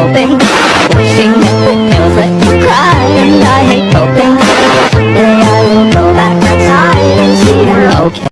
hoping Wishing that the pills let you cry. And I hate hoping One day I will go back inside and see her okay.